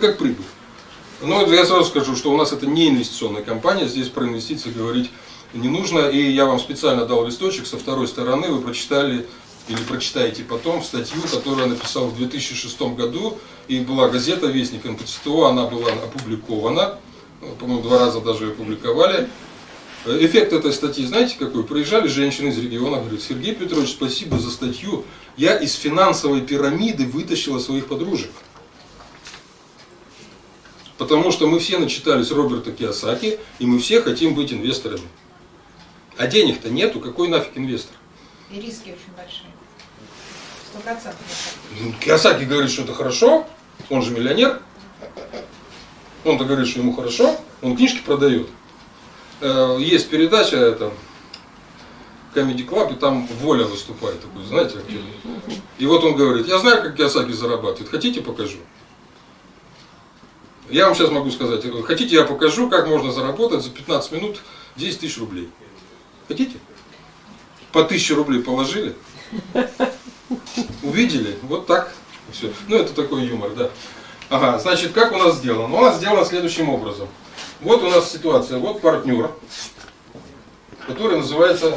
как прибыль. Но я сразу скажу, что у нас это не инвестиционная компания, здесь про инвестиции говорить не нужно. И я вам специально дал листочек со второй стороны, вы прочитали или прочитаете потом статью, которую я написал в 2006 году, и была газета «Вестник НПЦТО», она была опубликована, по-моему, два раза даже ее публиковали. Эффект этой статьи, знаете какой? Приезжали женщины из региона, говорят, Сергей Петрович, спасибо за статью, я из финансовой пирамиды вытащила своих подружек. Потому что мы все начитались Роберта Киосаки, и мы все хотим быть инвесторами. А денег-то нету, какой нафиг инвестор? И риски очень большие. Сто процентов. Ну, Киосаки говорит, что это хорошо, он же миллионер. Он-то говорит, что ему хорошо, он книжки продает. Э, Есть передача, это Comedy Club, и там Воля выступает, такой, знаете, актер. И вот он говорит, я знаю, как Киосаки зарабатывает, хотите покажу? Я вам сейчас могу сказать, хотите я покажу, как можно заработать за 15 минут 10 тысяч рублей? Хотите? По 1000 рублей положили, увидели, вот так, все. Ну это такой юмор, да. Ага, значит, как у нас сделано? У нас сделано следующим образом. Вот у нас ситуация, вот партнер, который называется